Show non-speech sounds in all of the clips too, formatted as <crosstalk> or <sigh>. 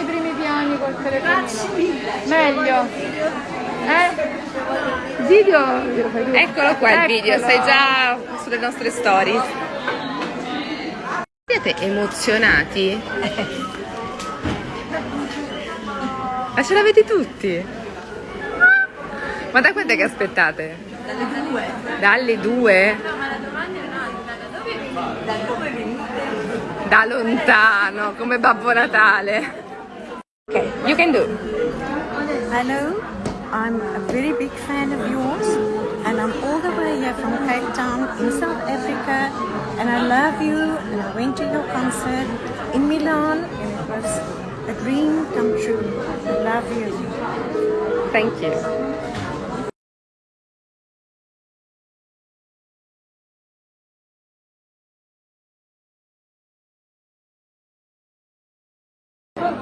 i primi piani col telefonino. Meglio. Eh? Video. Eccolo qua il video, Eccolo. sei già sulle nostre stories. Siete emozionati? Ma ce l'avete tutti? Ma da quant'è che aspettate? Dalle due. Dalle due? Da lontano, come Babbo Natale. Ok, you can do. Hello, I'm a very big fan of yours, and I'm all the way here from Cape Town in South Africa, and I love you. And I went to your concert in Milan, and it was a dream come true. I love you. Thank you.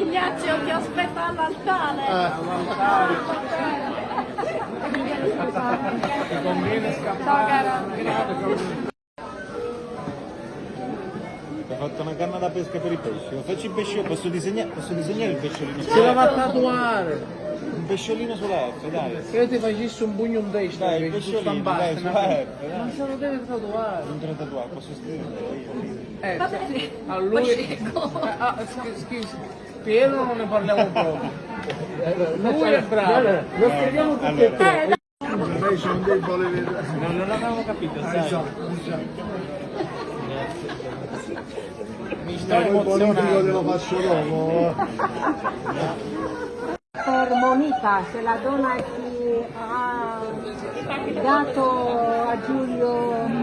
Ignazio ti aspetta all'altare. Ti conviene scappare. Ho fatto una canna da pesca per i pesci. Faccio il pesciolino, posso disegnare, posso disegnare il pesciolino? Se la va a tatuare. Pesciolino sulla F, dai. Che io ti facessi un pugno in testa. Dai, il pesciolino, dai, sulla F, Ma dai. se lo deve tatuare. Non te lo tatuare, posso scriverlo io. Eh, a lui... Eh, ah, scusi, scusi. Piero non ne parliamo <laughs> proprio. Lui è bravo. Lo scriviamo tutti e tre. Non, non l'avevo capito, sai. Mi sto emozionando. faccio dopo. <laughs> Per Monica, se la donna che ha dato a Giulio